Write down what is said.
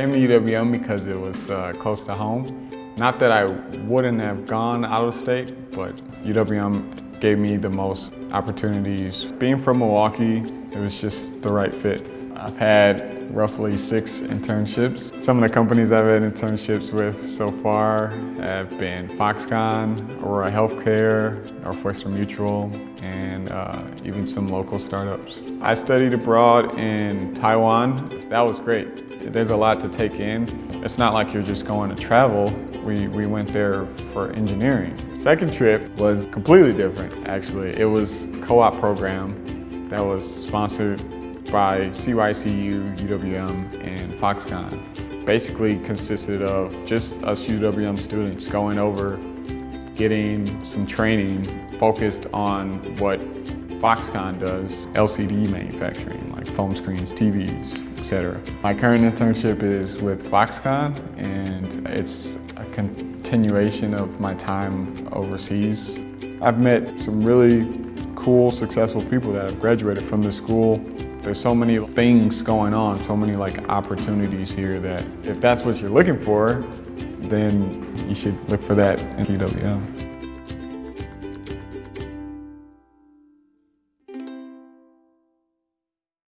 Came to UWM because it was uh, close to home. Not that I wouldn't have gone out of state, but UWM gave me the most opportunities. Being from Milwaukee, it was just the right fit. I've had roughly six internships. Some of the companies I've had internships with so far have been Foxconn, Aurora Healthcare, Northwestern Mutual, and uh, even some local startups. I studied abroad in Taiwan. That was great. There's a lot to take in. It's not like you're just going to travel. We, we went there for engineering. Second trip was completely different, actually. It was co-op program that was sponsored by CYCU, UWM, and Foxconn. Basically consisted of just us UWM students going over, getting some training focused on what Foxconn does, LCD manufacturing, like foam screens, TVs, etc. My current internship is with Foxconn, and it's a continuation of my time overseas. I've met some really cool, successful people that have graduated from this school there's so many things going on, so many like opportunities here that if that's what you're looking for, then you should look for that in UWM.